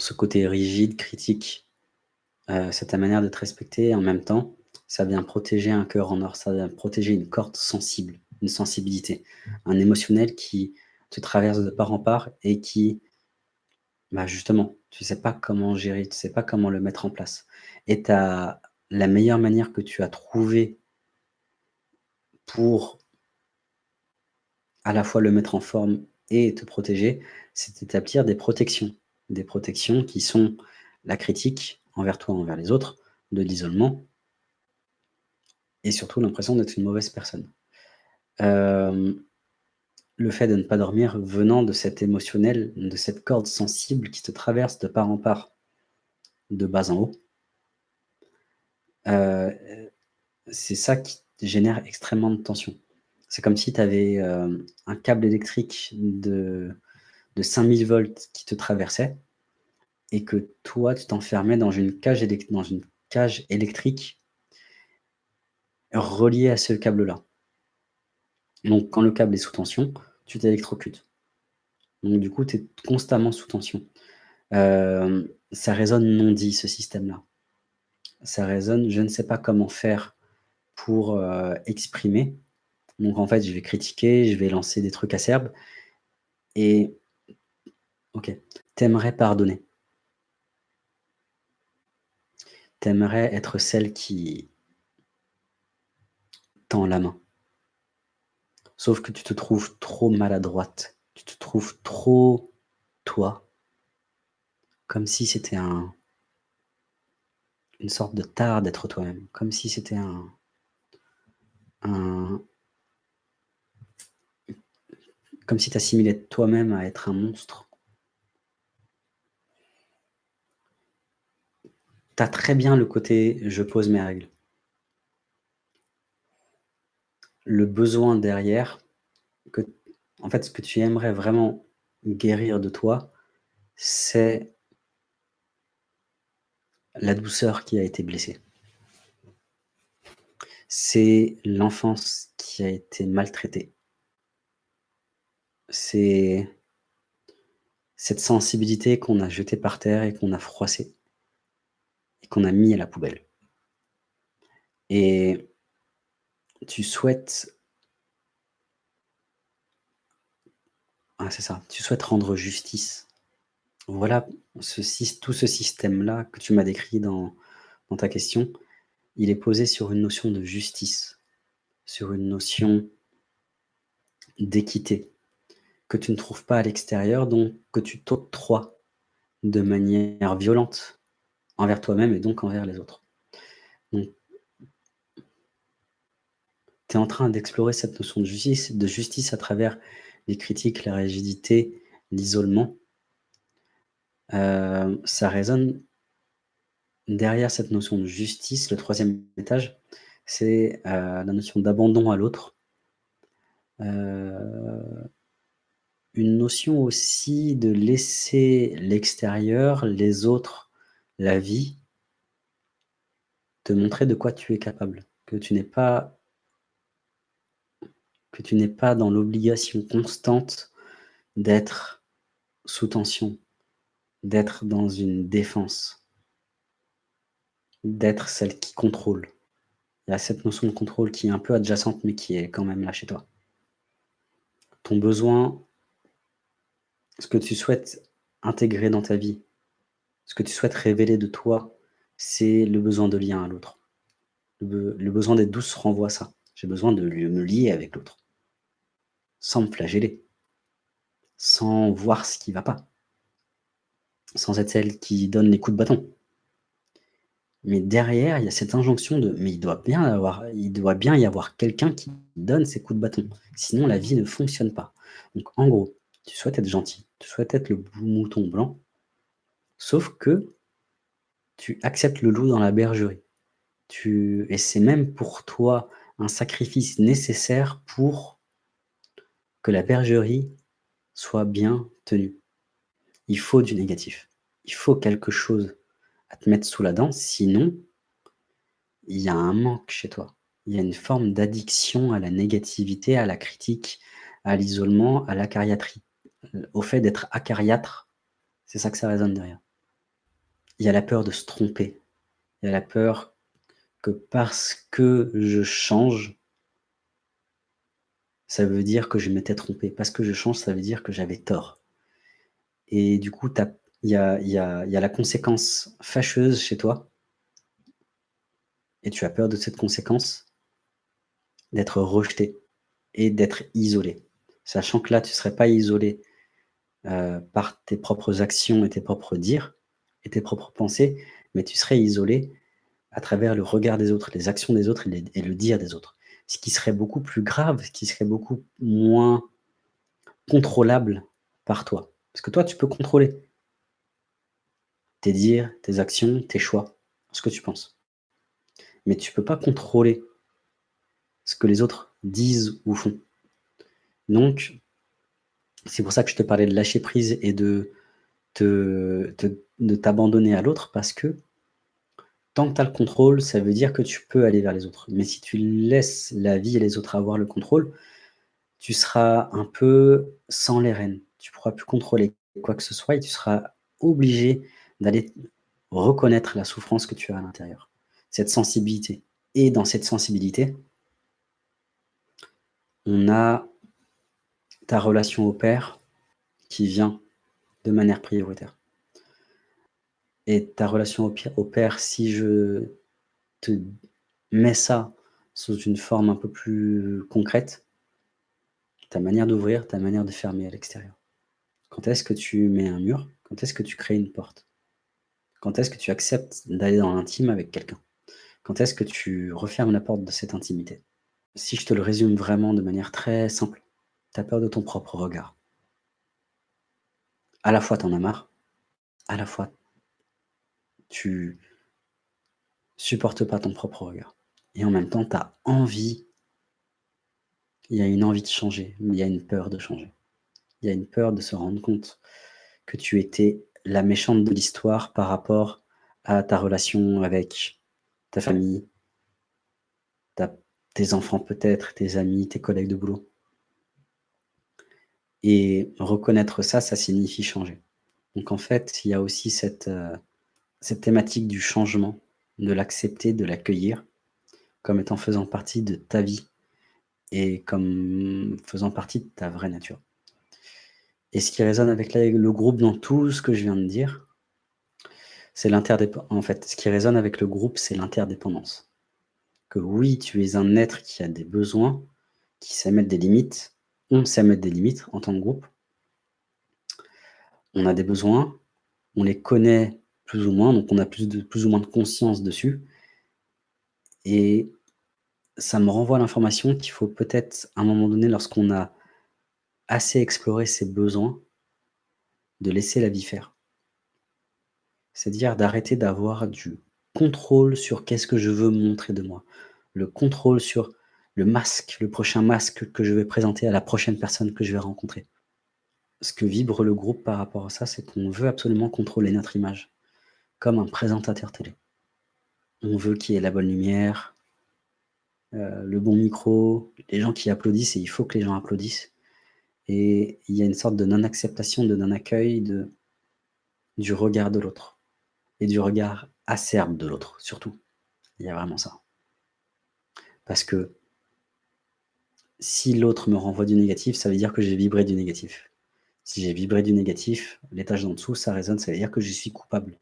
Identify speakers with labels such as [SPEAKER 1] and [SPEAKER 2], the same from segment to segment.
[SPEAKER 1] ce côté rigide, critique, euh, c'est ta manière de te respecter. En même temps, ça vient protéger un cœur en or, ça vient protéger une corde sensible, une sensibilité, un émotionnel qui te traverse de part en part et qui, bah justement, tu sais pas comment gérer, tu sais pas comment le mettre en place. Et la meilleure manière que tu as trouvée pour à la fois le mettre en forme et te protéger, c'est d'établir des protections. Des protections qui sont la critique envers toi, envers les autres, de l'isolement et surtout l'impression d'être une mauvaise personne. Euh, le fait de ne pas dormir venant de cet émotionnel, de cette corde sensible qui te traverse de part en part, de bas en haut, euh, c'est ça qui génère extrêmement de tension. C'est comme si tu avais euh, un câble électrique de, de 5000 volts qui te traversait et que toi, tu t'enfermais dans une cage, électrique reliée à ce câble-là. Donc, quand le câble est sous tension, tu t'électrocutes. Donc, du coup, tu es constamment sous tension. Euh, ça résonne non dit, ce système-là. Ça résonne, je ne sais pas comment faire pour euh, exprimer. Donc, en fait, je vais critiquer, je vais lancer des trucs acerbes. Et, ok, t'aimerais pardonner. T'aimerais être celle qui tend la main. Sauf que tu te trouves trop maladroite. Tu te trouves trop toi. Comme si c'était un, une sorte de tard d'être toi-même. Comme si c'était un, un, comme si tu assimilais toi-même à être un monstre. Tu as très bien le côté « je pose mes règles ». le besoin derrière, que, en fait, ce que tu aimerais vraiment guérir de toi, c'est la douceur qui a été blessée. C'est l'enfance qui a été maltraitée. C'est cette sensibilité qu'on a jetée par terre et qu'on a froissée qu'on a mis à la poubelle. Et tu souhaites ah, c'est ça, tu souhaites rendre justice. Voilà, tout ce système-là que tu m'as décrit dans ta question, il est posé sur une notion de justice, sur une notion d'équité, que tu ne trouves pas à l'extérieur, donc que tu t'octroies de manière violente envers toi-même et donc envers les autres. Donc tu es en train d'explorer cette notion de justice, de justice à travers les critiques, la rigidité, l'isolement. Euh, ça résonne derrière cette notion de justice, le troisième étage, c'est euh, la notion d'abandon à l'autre. Euh, une notion aussi de laisser l'extérieur, les autres, la vie, te montrer de quoi tu es capable, que tu n'es pas que tu n'es pas dans l'obligation constante d'être sous tension, d'être dans une défense, d'être celle qui contrôle. Il y a cette notion de contrôle qui est un peu adjacente, mais qui est quand même là chez toi. Ton besoin, ce que tu souhaites intégrer dans ta vie, ce que tu souhaites révéler de toi, c'est le besoin de lien à l'autre. Le, besoin d'être douce renvoie ça. J'ai besoin de me lier avec l'autre sans me flageller, sans voir ce qui ne va pas, sans être celle qui donne les coups de bâton. Mais derrière, il y a cette injonction de « mais il doit bien, avoir, il doit bien y avoir quelqu'un qui donne ces coups de bâton, sinon la vie ne fonctionne pas ». Donc en gros, tu souhaites être gentil, tu souhaites être le mouton blanc, sauf que tu acceptes le loup dans la bergerie. Tu, et c'est même pour toi un sacrifice nécessaire pour que la bergerie soit bien tenue. Il faut du négatif. Il faut quelque chose à te mettre sous la dent, sinon, il y a un manque chez toi. Il y a une forme d'addiction à la négativité, à la critique, à l'isolement, à l'acariatrie, au fait d'être acariâtre. C'est ça que ça résonne derrière. Il y a la peur de se tromper. Il y a la peur que parce que je change ça veut dire que je m'étais trompé. Parce que je change, ça veut dire que j'avais tort. Et du coup, il y a la conséquence fâcheuse chez toi et tu as peur de cette conséquence, d'être rejeté et d'être isolé. Sachant que là, tu ne serais pas isolé, heu, par tes propres actions et tes propres dires et tes propres pensées, mais tu serais isolé à travers le regard des autres, les actions des autres et le dire des autres. Ce qui serait beaucoup plus grave, ce qui serait beaucoup moins contrôlable par toi. Parce que toi, tu peux contrôler tes dires, tes actions, tes choix, ce que tu penses. Mais tu peux pas contrôler ce que les autres disent ou font. Donc, c'est pour ça que je te parlais de lâcher prise et de te de t'abandonner à l'autre parce que tant que tu as le contrôle, ça veut dire que tu peux aller vers les autres. Mais si tu laisses la vie et les autres avoir le contrôle, tu seras un peu sans les rênes. Tu pourras plus contrôler quoi que ce soit et tu seras obligé d'aller reconnaître la souffrance que tu as à l'intérieur, cette sensibilité. Et dans cette sensibilité, on a ta relation au père qui vient de manière prioritaire. Et ta relation au père, si je te mets ça sous une forme un peu plus concrète, ta manière d'ouvrir, ta manière de fermer à l'extérieur. Quand est-ce que tu mets un mur? Quand est-ce que tu crées une porte? Quand est-ce que tu acceptes d'aller dans l'intime avec quelqu'un? Quand est-ce que tu refermes la porte de cette intimité? Si je te le résume vraiment de manière très simple, tu as peur de ton propre regard. À la fois, tu en as marre, à la fois tu supportes pas ton propre regard et en même temps, tu as envie il y a une envie de changer, mais il y a une peur de changer. Il y a une peur de se rendre compte que tu étais la méchante de l'histoire par rapport à ta relation avec ta famille, tes enfants peut-être, tes amis, tes collègues de boulot. Et reconnaître ça, ça signifie changer. Donc en fait, il y a aussi cette, heu cette thématique du changement, de l'accepter, de l'accueillir comme étant faisant partie de ta vie et comme faisant partie de ta vraie nature. Et ce qui résonne avec le groupe dans tout ce que je viens de dire, c'est l'interdépendance. en fait, ce qui résonne avec le groupe, c'est l'interdépendance. Que oui, tu es un être qui a des besoins, qui sait mettre des limites, on sait mettre des limites en tant que groupe. On a des besoins, on les connaît plus ou moins, donc on a plus ou moins de conscience dessus et ça me renvoie l'information qu'il faut peut-être, à un moment donné, lorsqu'on a assez exploré ses besoins, de laisser la vie faire. C'est-à-dire d'arrêter d'avoir du contrôle sur qu'est-ce que je veux montrer de moi. Le contrôle sur le masque, le prochain masque que je vais présenter à la prochaine personne que je vais rencontrer. Ce que vibre le groupe par rapport à ça, c'est qu'on veut absolument contrôler notre image comme un présentateur télé. On veut qu'il y ait la bonne lumière, euh, le bon micro, les gens qui applaudissent et il faut que les gens applaudissent et il y a une sorte de non-acceptation, de non-accueil du regard de l'autre et du regard acerbe de l'autre, surtout. Il y a vraiment ça. Parce que si l'autre me renvoie du négatif, ça veut dire que j'ai vibré du négatif. Si j'ai vibré du négatif, l'étage d'en dessous, ça résonne, ça veut dire que je suis coupable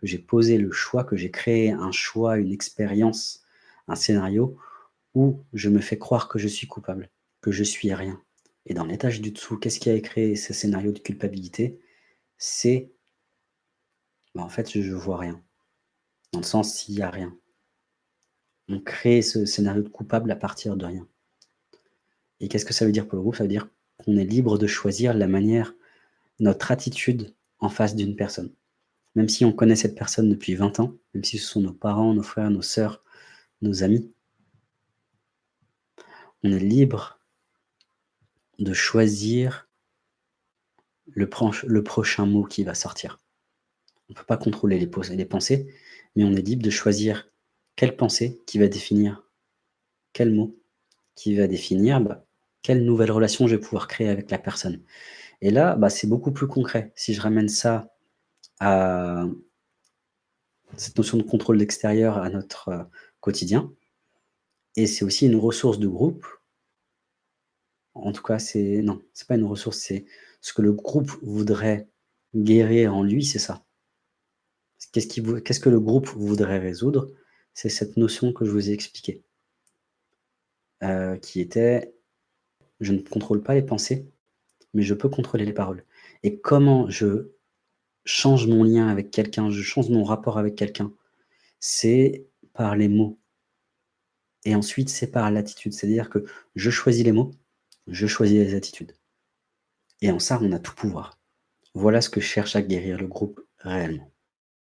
[SPEAKER 1] que j'ai posé le choix, que j'ai créé un choix, une expérience, un scénario où je me fais croire que je suis coupable, que je suis rien. Et dans l'étage du dessous, qu'est-ce qui a créé ce scénario de culpabilité? C'est, bah, en fait, je ne vois rien. Dans le sens, s'il n'y a rien. On crée ce scénario de coupable à partir de rien. Et qu'est-ce que ça veut dire pour le groupe? Ça veut dire qu'on est libre de choisir la manière, notre attitude en face d'une personne même si on connaît cette personne depuis 20 ans, même si ce sont nos parents, nos frères, nos sœurs, nos amis, on est libre de choisir le, prochain mot qui va sortir. On ne peut pas contrôler les, les pensées, mais on est libre de choisir quelle pensée qui va définir quel mot, qui va définir bah, quelle nouvelle relation je vais pouvoir créer avec la personne. Et là, bah, c'est beaucoup plus concret. Si je ramène ça à cette notion de contrôle extérieur à notre, heu, quotidien et c'est aussi une ressource de groupe. En tout cas, c'est non, c'est pas une ressource, c'est ce que le groupe voudrait guérir en lui, c'est ça. Qu'est-ce que le groupe voudrait résoudre? C'est cette notion que je vous ai expliquée. Heu, qui était: «Je ne contrôle pas les pensées, mais je peux contrôler les paroles» et comment je change mon lien avec quelqu'un, je change mon rapport avec quelqu'un, c'est par les mots et ensuite c'est par l'attitude. C'est-à-dire que je choisis les mots, je choisis les attitudes et en ça, on a tout pouvoir. Voilà ce que cherche à guérir le groupe réellement.